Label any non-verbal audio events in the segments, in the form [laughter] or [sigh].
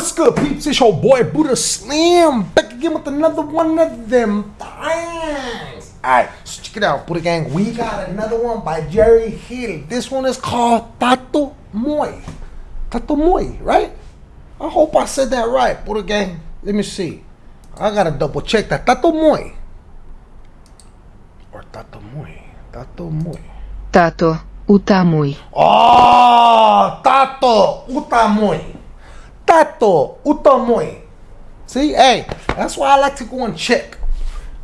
What's good, peeps? It's your boy Buddha Slim back again with another one of them things. Alright, so check it out, Buddha Gang. We got another one by Jerry Heil. This one is called Tato Moy. Tato Moy, right? I hope I said that right, Buddha Gang. Let me see. I gotta double check that. Tato Moy. Or Tato Moy. Tato Moy. Tato Utamoy. Oh, Tato Utamoy. Tato Utamoy. See, hey, that's why I like to go and check.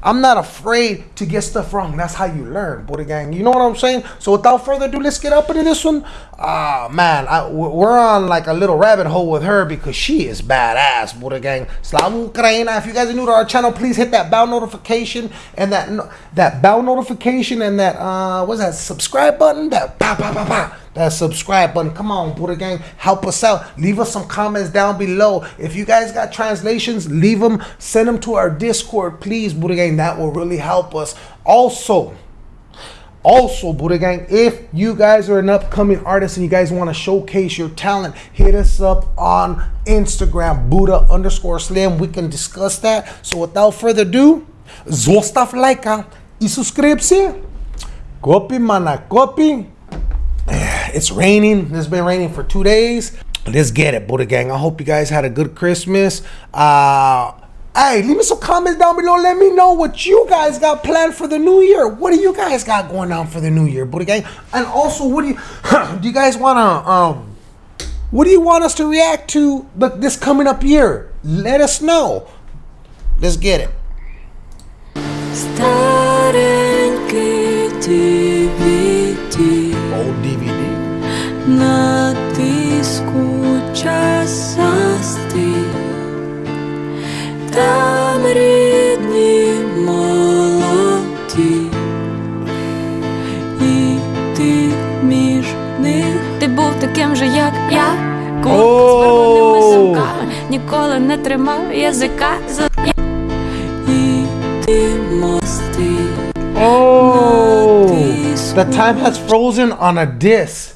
I'm not afraid to get stuff wrong. That's how you learn, Buddha Gang. You know what I'm saying? So without further ado, let's get up into this one. Ah, man, I, we're on like a little rabbit hole with her because she is badass, Buddha Gang. Slavu Ukraina. If you guys are new to our channel, please hit that bell notification and that that bell notification and that uh, what's that subscribe button? That pa pa pa pa that subscribe button. Come on, Buddha Gang, help us out. Leave us some comments down below. If you guys got translations, leave them. Send them to our Discord, please, Buddha Gang. That will really help us. Also, also, Buddha Gang, if you guys are an upcoming artist and you guys want to showcase your talent, hit us up on Instagram, Buddha underscore Slim. We can discuss that. So without further ado, zostav lajka i subskrypcję. Kopi mana kopi. It's raining. It's been raining for two days. Let's get it, Buddha Gang. I hope you guys had a good Christmas. Uh, hey, leave me some comments down below. Let me know what you guys got planned for the new year. What do you guys got going on for the new year, Buddha Gang? And also, what do you [laughs] do? You guys want to um, what do you want us to react to this coming up year? Let us know. Let's get it. таким же, як я, кут з вирваними Оу. сумками, ніколи не тримав язика за і ти мости. Oh, the time has frozen on a disc.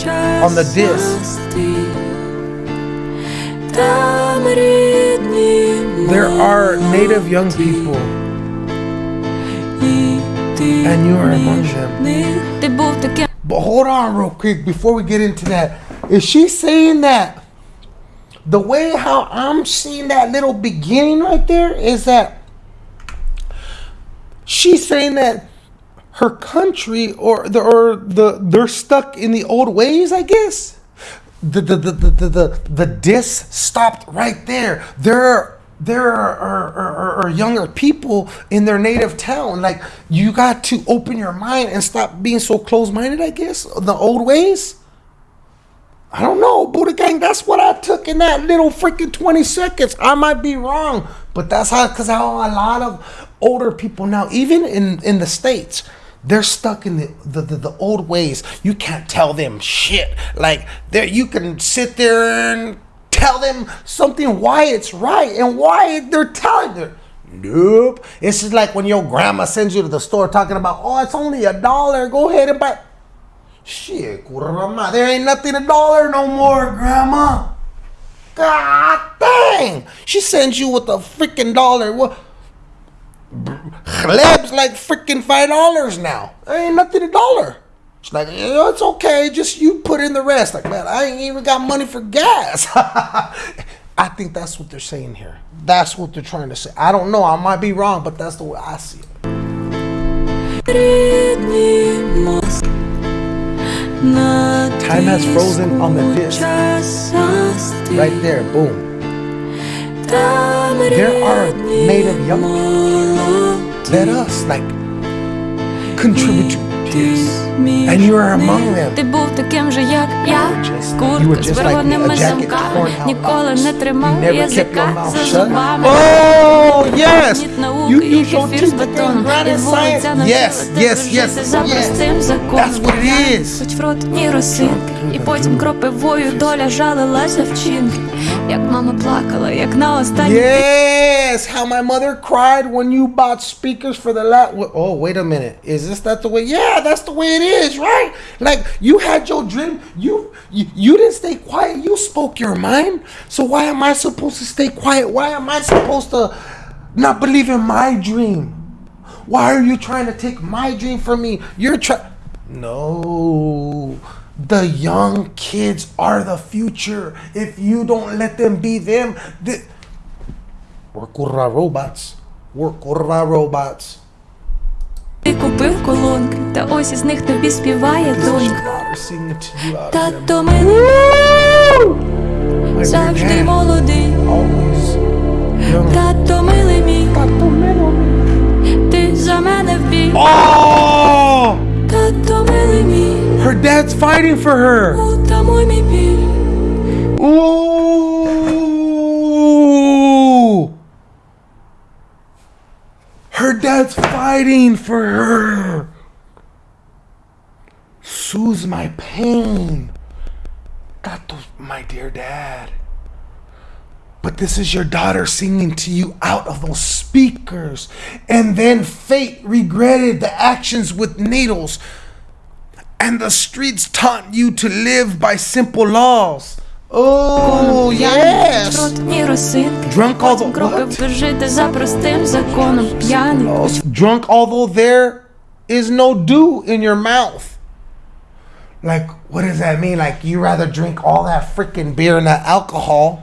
On the disc. There are native young people, and you are among them. Ти був таким But hold on, real quick, before we get into that. Is she saying that the way how I'm seeing that little beginning right there is that she's saying that her country or the or the they're stuck in the old ways, I guess. The the the the the, the, disc stopped right there. There there are, are, are, are younger people in their native town. Like you got to open your mind and stop being so close minded, I guess, the old ways. I don't know, Buddha Gang. That's what I took in that little freaking 20 seconds. I might be wrong, but that's how, because how a lot of older people now, even in, in the States, they're stuck in the, the, the, the old ways. You can't tell them shit. Like, there, you can sit there and tell them something why it's right and why they're telling you. Nope. It's just like when your grandma sends you to the store talking about, oh, it's only a dollar. Go ahead and buy. Shit, kurama, there ain't nothing a dollar no more, grandma. God dang. She sends you with a freaking dollar. What? Chleb's like freaking five dollars now. There ain't nothing a dollar. She's like, yeah, it's okay. Just you put in the rest. Like, man, I ain't even got money for gas. [laughs] I think that's what they're saying here. That's what they're trying to say. I don't know. I might be wrong, but that's the way I see it. рідні мост. На Time has frozen on the диску disc. час застиг, Right there, boom. там There are рідні native young молоді. Let us like contribute to this. Між And you are among них. them. Ти був таким же, як я. just- you Куртка were з just like me, вирваними a jacket замками. torn out Ніколи locks. не You тримав never kept your язика mouth за shut. зубами. You, і you don't кефір з teach the бетоном. thing, І granted вулиця science. навчила Yes, тебе yes, yes, жити за yes. простим законом. That's what it is. Хоч в рот ні росинки, і потім кропивою доля жалилася вчинки. Як мама плакала, як на останній Yes, how my mother cried when you bought speakers for the last. Oh, wait a minute. Is this that the way? Yeah, that's the way it is, right? Like you had your dream. You You, you you didn't stay quiet. You spoke your mind. So why am I supposed to stay quiet? Why am I supposed to not believe in my dream? Why are you trying to take my dream from me? You're trying. No. The young kids are the future. If you don't let them be them, the... we're kurra robots. We're kurra robots. Ти купив колонки, та ось із них тобі співає This is your донька. daughter singing to you out of them. Тато милий, My dear завжди dad, молодий. always young. Тато милий fighting for her. Ooh! Her dad's fighting for her. Soothes my pain. That my dear dad. But this is your daughter singing to you out of those speakers. And then fate regretted the actions with needles and the streets taught you to live by simple laws. Oh, yes! Drunk although... What? Oh, drunk although there is no dew in your mouth. Like, what does that mean? Like, you rather drink all that freaking beer and that alcohol,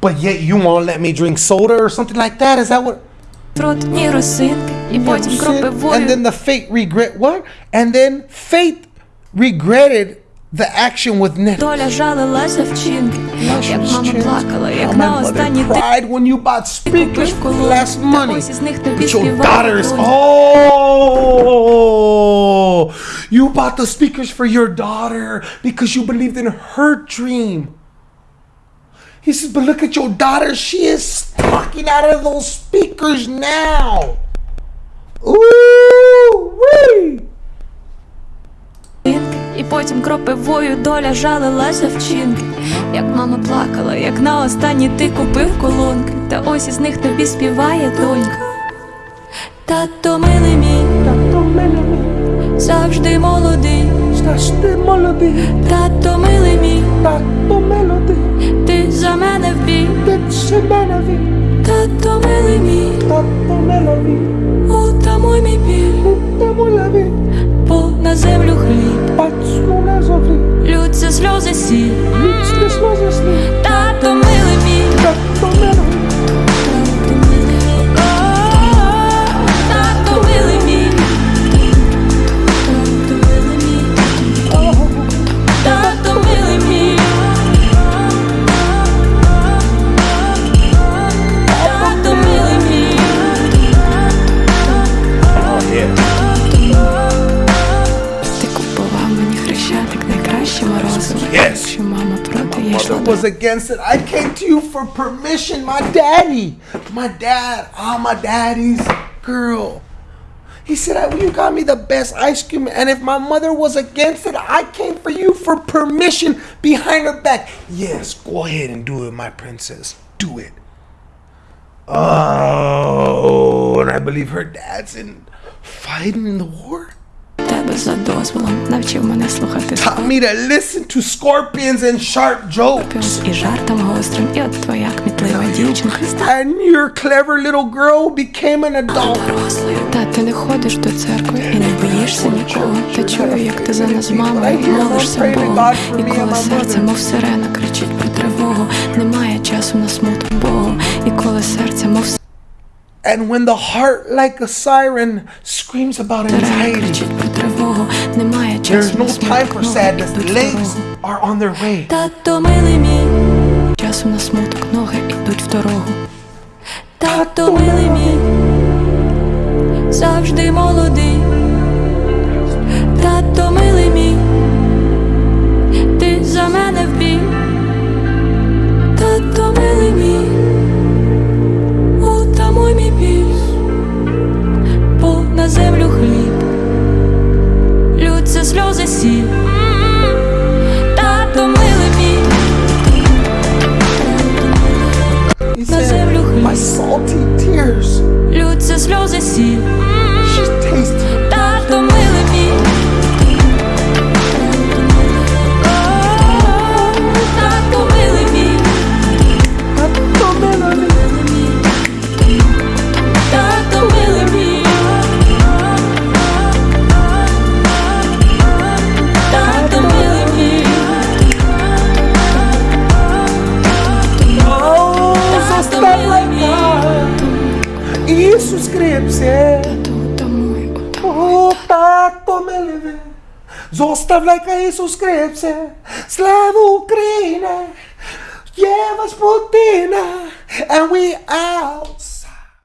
but yet you won't let me drink soda or something like that? Is that what... And then the fate regret what? And then fate regretted the action with Nick. Доля жалилася вчинки. Як мама плакала, як My на mother останній день. cried when you bought speakers купив for колонки. less Та money. ось із них тобі But your співає daughter is донька. oh, you bought the speakers for your daughter because you believed in her dream. He says, but look at your daughter. She is talking out of those speakers now. Ooh, wee. І потім кропивою доля жалилася вчинки. Як мама плакала, як на останній ти купив колонки. Та ось із них тобі співає донька. Тато милий мій, завжди молодий. Завжди молодий, Тато милий мій, тато молодий, ти за мене вбіг. ти ще мене від, Тато милий мій, against it. I came to you for permission. My daddy, my dad, I'm my daddy's girl. He said, "I- You got me the best ice cream. And if my mother was against it, I came for you for permission behind her back. Yes, go ahead and do it, my princess. Do it. Oh, and I believe her dad's in fighting in the war. тебе за дозволом. Навчив мене слухати Taught me to listen to scorpions and sharp jokes. скорпіон і жартом гострим. І от твоя кмітлива дівчинка стала And your clever little girl became an adult. дорослою. Та ти не ходиш до церкви і не боїшся нікого. Та чую, як ти за нас з мамою молишся Богу. І коли серце, мов сирена, кричить про тривогу. Немає часу на смуток Богу. І коли серце, мов And when the heart, like a siren, screams about сирена, anxiety, кричить про Тривогу. Немає часу no на смуток Ноги йдуть в дорогу. are on their way. Тато милий мій. часом на смуток ноги йдуть в дорогу. Тато милий мій. Завжди молодий. Тато милий мій. Ти за мене zepse Tato meleve Zostavljajka Isus krepse Slavu Ukrajine Jevas Putina. And we out.